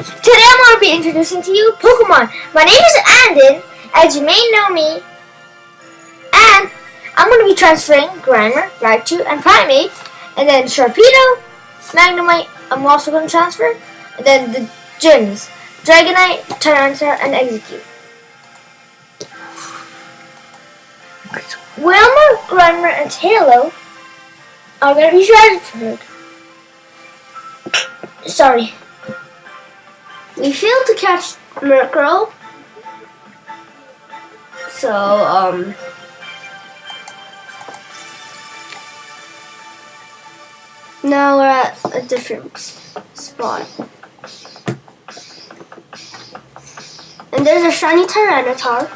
Today I'm going to be introducing to you Pokemon. My name is Andon, as you may know me. And I'm going to be transferring Grimer, Raichu, and Primeape. And then Sharpedo, Magnemite, I'm also going to transfer. And then the gyms, Dragonite, Tyranitar, and Execute. Wilmer, Grimer, and Halo are going to be transferred. Sorry. We failed to catch Murkrow. So, um... Now we're at a different spot. And there's a shiny Tyranitar.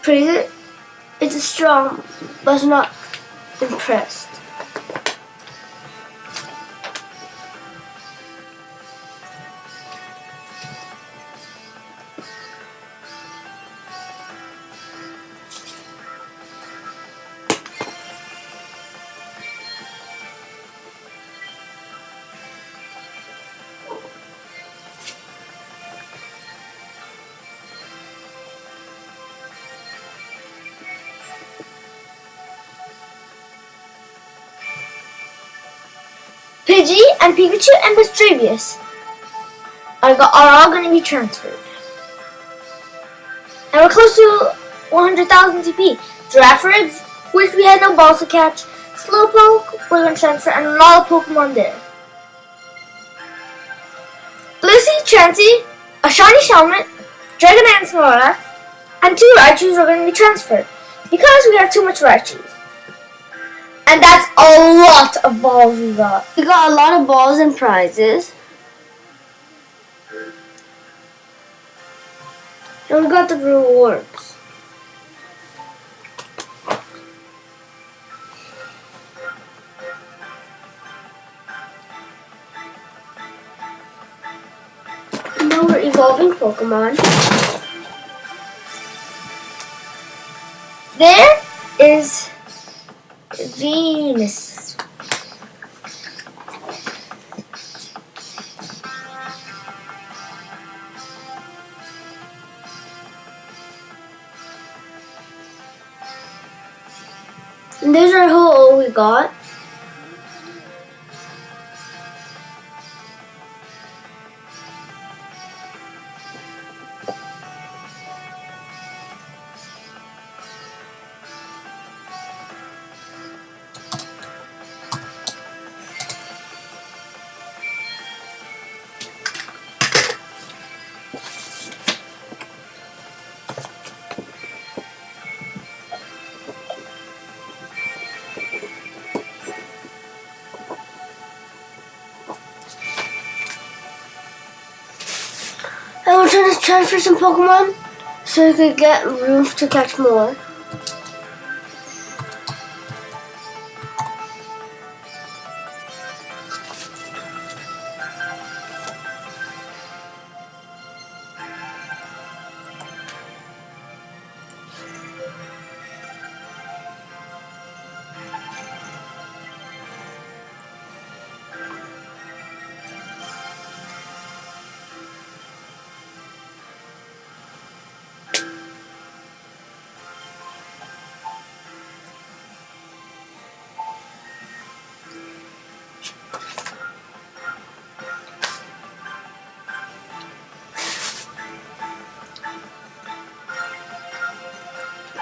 Pretty It's strong, but not impressed. Pidgey and Pikachu and Misdreavus are, are all going to be transferred. And we're close to 100,000 TP. Girafarig, which we had no balls to catch. Slowpoke, we're going to transfer, and a lot of Pokemon there. Blissey, Chansey, a Shiny Shelmet, Dragon and Snorlax, and two Raichus are going to be transferred. Because we have too much Raichus. And that's a lot of balls we got. We got a lot of balls and prizes. And we got the rewards. Now we're evolving Pokemon. There is Venus. And there's our whole we got. I will try to transfer some Pokemon so I could get room to catch more.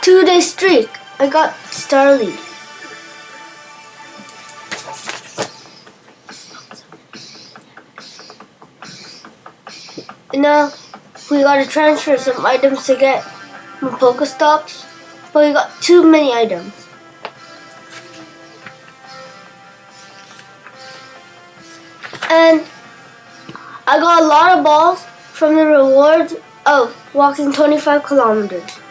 Two day streak. I got Starly. Now we gotta transfer some items to get from Pokestops, but we got too many items. And I got a lot of balls from the rewards of walking 25 kilometers.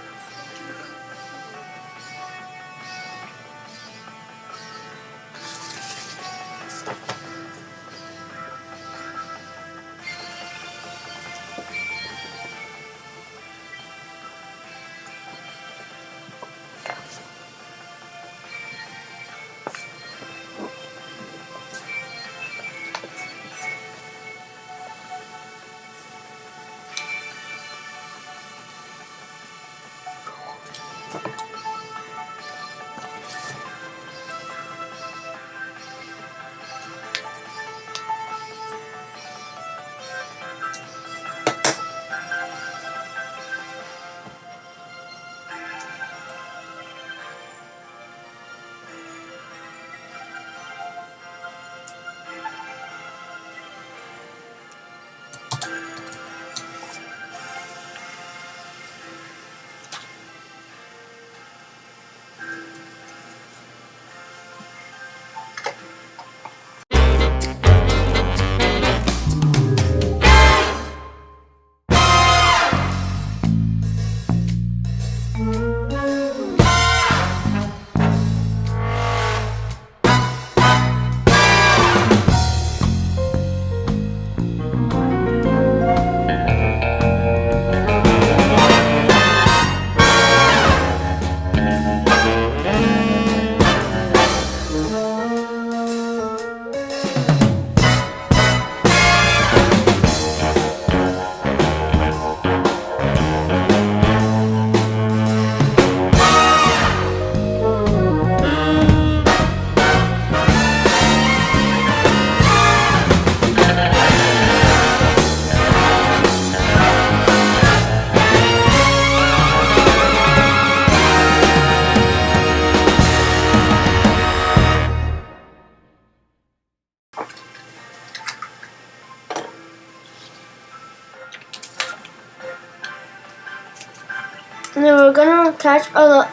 And then we're gonna attach a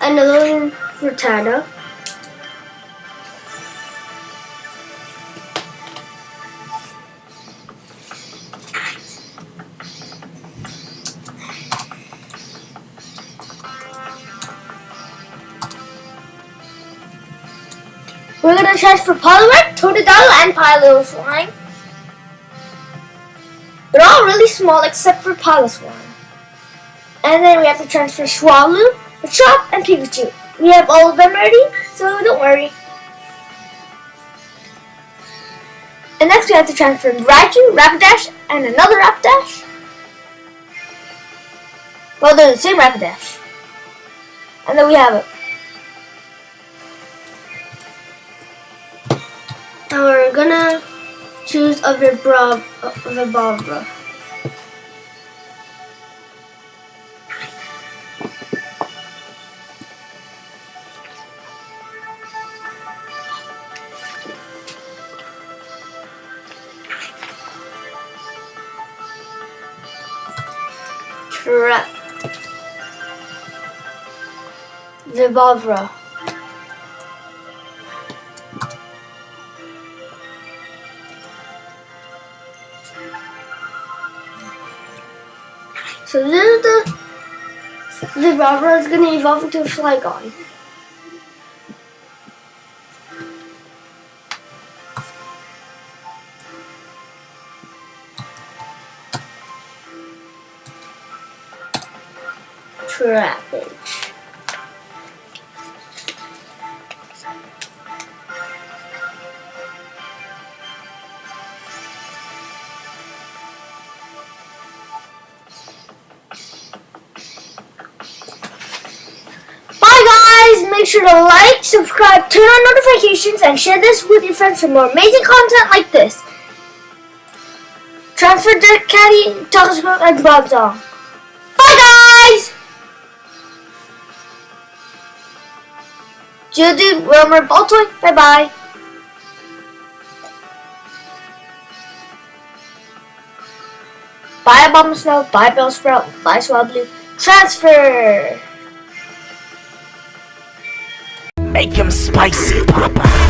another frittata. We're gonna transfer Poliwag, Totodile, and Piloswine. They're all really small except for Piloswine. And then we have to transfer Swallow, Chop, and Pikachu. We have all of them ready, so don't worry. And next we have to transfer Raichu, Rapidash, and another Rapidash. Well, they're the same Rapidash. And then we have it. Now we're gonna choose a Vibra, a Vibrava. Trap. Vibrava. So this is the Vibrava is gonna evolve into a Flygon. Guys! Make sure to like, subscribe, turn on notifications, and share this with your friends for more amazing content like this. Transfer Dirt Caddy, Toxicroak, and Bronzong. Bye Geodude, Romer, Baltoy, bye bye. Bomb Snow, bye Bellsprout, bye Swablu. Transfer! Make him spicy, Papa.